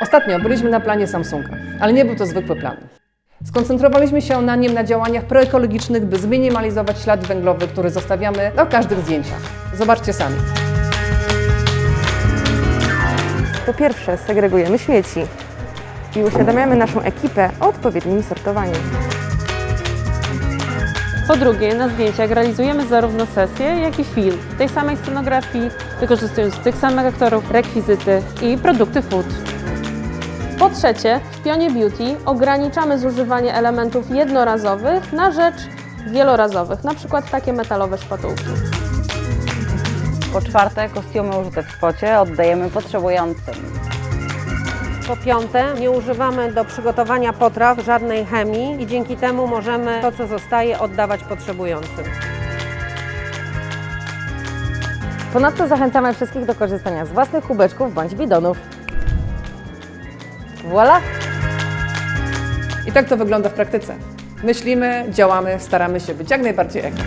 Ostatnio byliśmy na planie Samsunga, ale nie był to zwykły plan. Skoncentrowaliśmy się na nim na działaniach proekologicznych, by zminimalizować ślad węglowy, który zostawiamy na każdych zdjęciach. Zobaczcie sami. Po pierwsze, segregujemy śmieci i uświadamiamy naszą ekipę o odpowiednim sortowaniu. Po drugie, na zdjęciach realizujemy zarówno sesję, jak i film w tej samej scenografii, wykorzystując tych samych aktorów, rekwizyty i produkty food. Po trzecie, w Pionie Beauty ograniczamy zużywanie elementów jednorazowych na rzecz wielorazowych, przykład takie metalowe szpatułki. Po czwarte, kostiumy użyte w spocie oddajemy potrzebującym. Po piąte, nie używamy do przygotowania potraw żadnej chemii i dzięki temu możemy to, co zostaje, oddawać potrzebującym. Ponadto zachęcamy wszystkich do korzystania z własnych kubeczków bądź bidonów. Voila! I tak to wygląda w praktyce. Myślimy, działamy, staramy się być jak najbardziej eko.